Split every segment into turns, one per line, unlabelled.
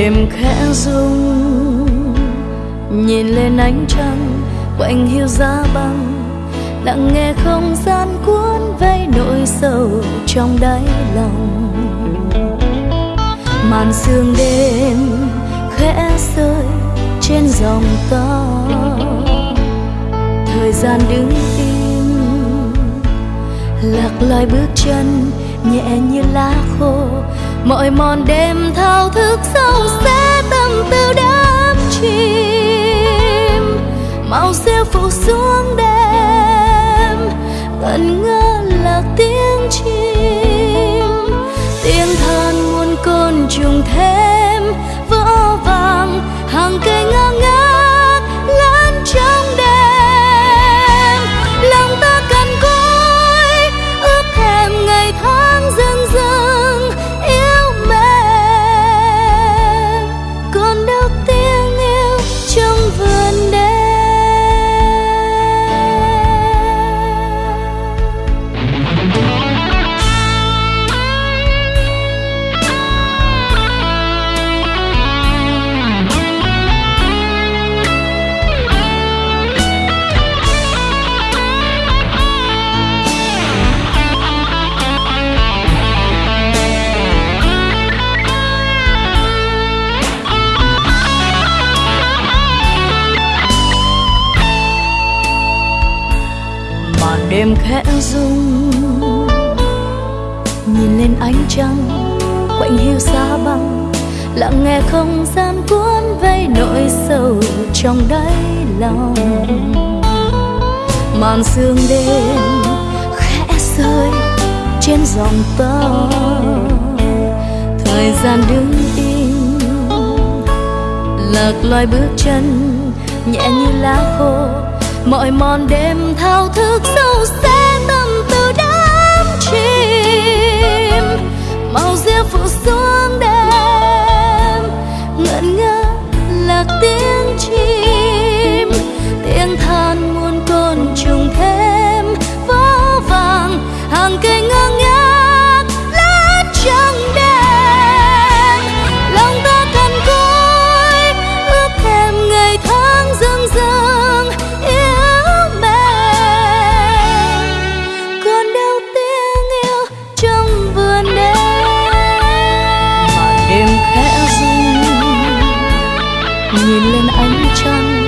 đêm khẽ rung, nhìn lên ánh trăng quạnh hiu giá băng. Lặng nghe không gian cuốn vây nỗi sầu trong đáy lòng. Màn sương đêm khẽ rơi trên dòng to. Thời gian đứng im, lạc loài bước chân nhẹ như lá khô. Mọi mòn đêm thao ngẩn ngơ khẽ rung. Nhìn lên ánh trăng, quạnh hiu xa băng. Lặng nghe không gian cuốn vây nỗi sầu trong đáy lòng. Màn sương đêm khẽ rơi trên dòng tơ. Thời gian đứng im, lạc loài bước chân, nhẹ như lá khô. Mọi mòn đêm thao thức sâu xa. mãos devo sonhar. Nhìn lên ánh trăng,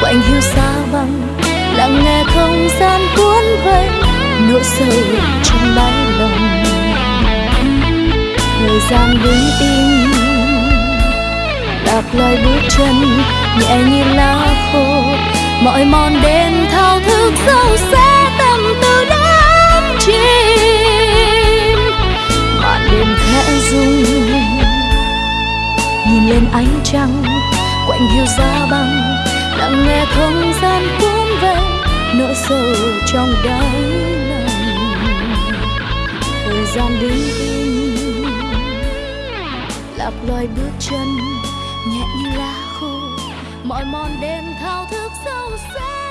quạnh hiu xa băng lặng nghe không gian cuốn vây nỗi sầu trong đáy lòng thời gian đứng im, đạp loài bước chân, nhẹ như lá khô, mọi mòn đêm thao thức sâu xa tâm tư đắm chìm. màn đêm khẽ rung, nhìn lên ánh trăng lạnh hiu ra băng, lặng nghe không gian cuốn về nỗi sầu trong đáy lòng. Thời gian đứng im lạc loài bước chân nhẹ như lá khô, mọi mòn đêm thao thức sâu xa.